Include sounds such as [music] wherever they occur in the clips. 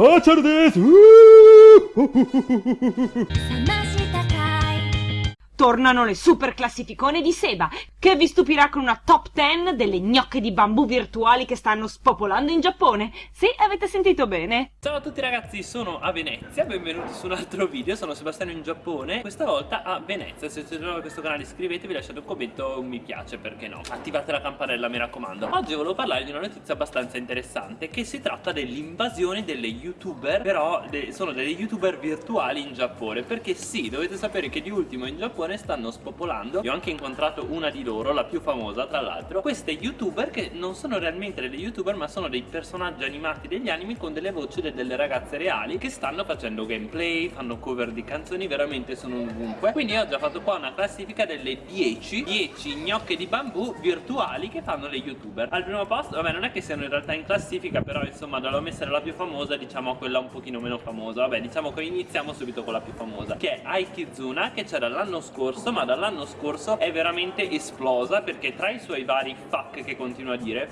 ーです uh! Tornano le super classificone di Seba che vi stupirà con una top 10 delle gnocche di bambù virtuali che stanno spopolando in Giappone. Sì, avete sentito bene. Ciao a tutti ragazzi, sono a Venezia, benvenuti su un altro video, sono Sebastiano in Giappone, questa volta a Venezia. Se siete nuovi a questo canale iscrivetevi, lasciate un commento, un mi piace, perché no. Attivate la campanella, mi raccomando. Oggi volevo parlare di una notizia abbastanza interessante, che si tratta dell'invasione delle youtuber, però de sono delle youtuber virtuali in Giappone, perché sì, dovete sapere che di ultimo in Giappone stanno spopolando Io ho anche incontrato una di loro, la più famosa tra l'altro Queste youtuber che non sono realmente delle youtuber ma sono dei personaggi animati degli anime con delle voci delle ragazze reali Che stanno facendo gameplay, fanno cover di canzoni, veramente sono ovunque. Quindi ho già fatto qua una classifica delle 10 10 gnocche di bambù virtuali che fanno le youtuber. Al primo posto, vabbè non è che siano in realtà in classifica però insomma dall'ho essere la più famosa diciamo a quella un pochino meno famosa. Vabbè diciamo che iniziamo subito con la più famosa Che è Aikizuna che c'era l'anno scorso ma dall'anno scorso è veramente esplosa perché tra i suoi vari fuck che continua a dire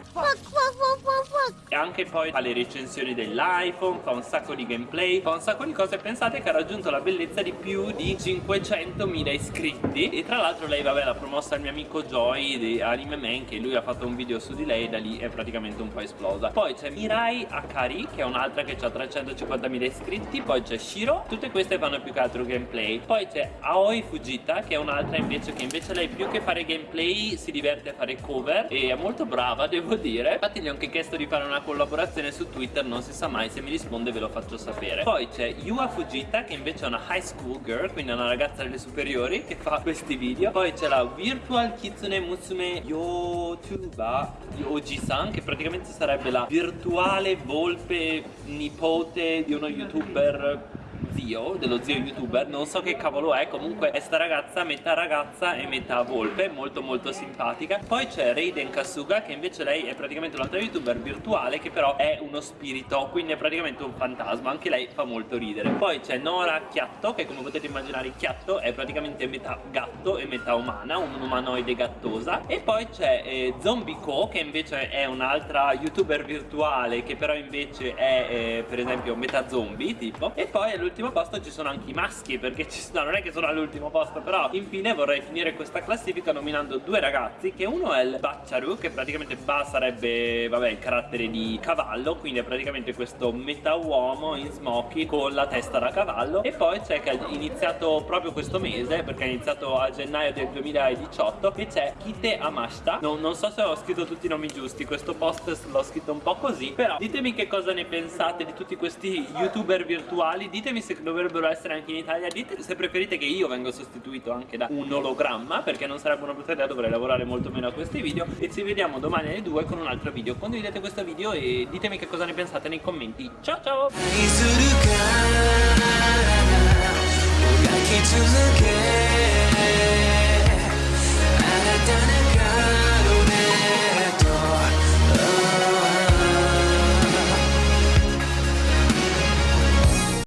e anche poi fa le recensioni dell'iPhone, fa un sacco di gameplay, fa un sacco di cose pensate che ha raggiunto la bellezza di più di 500.000 iscritti. E tra l'altro lei vabbè l'ha promossa il mio amico Joy di Anime Man che lui ha fatto un video su di lei e da lì è praticamente un po' esplosa. Poi c'è Mirai Akari che è un'altra che ha 350.000 iscritti. Poi c'è Shiro tutte queste fanno più che altro gameplay. Poi c'è Aoi Fujita che è un'altra invece che invece lei più che fare gameplay si diverte a fare cover e è molto brava [laughs] devo dire. Infatti gli ho anche chiesto di fare una collaborazione su Twitter non si sa mai se mi risponde ve lo faccio sapere. Poi c'è Yua Fujita che invece è una high school girl quindi è una ragazza delle superiori che fa questi video. Poi c'è la Virtual Kitsune Musume Yotuba Oji-san che praticamente sarebbe la virtuale volpe nipote di uno youtuber zio, dello zio youtuber, non so che cavolo è, comunque è sta ragazza metà ragazza e metà volpe, molto molto simpatica. Poi c'è Raiden Kasuga che invece lei è praticamente un'altra youtuber virtuale che però è uno spirito, quindi è praticamente un fantasma, anche lei fa molto ridere. Poi c'è Nora Chiatto che come potete immaginare Chiatto è praticamente metà gatto e metà umana, un umanoide gattosa. E poi c'è eh, Zombie Co che invece è un'altra youtuber virtuale che però invece è eh, per esempio metà zombie tipo. E poi l'ultima all'ultimo posto ci sono anche i maschi perché ci sono, non è che sono all'ultimo posto però infine vorrei finire questa classifica nominando due ragazzi che uno è il Bacciaru che praticamente Ba sarebbe vabbè il carattere di cavallo quindi è praticamente questo metà uomo in smoky con la testa da cavallo e poi c'è che ha iniziato proprio questo mese perché ha iniziato a gennaio del 2018 e c'è Kite Amashita. Non, non so se ho scritto tutti i nomi giusti questo post l'ho scritto un po' così però ditemi che cosa ne pensate di tutti questi youtuber virtuali ditemi se dovrebbero essere anche in Italia dite se preferite che io venga sostituito anche da un ologramma perché non sarebbe una brutta idea dovrei lavorare molto meno a questi video e ci vediamo domani alle 2 con un altro video. Condividete questo video e ditemi che cosa ne pensate nei commenti. Ciao ciao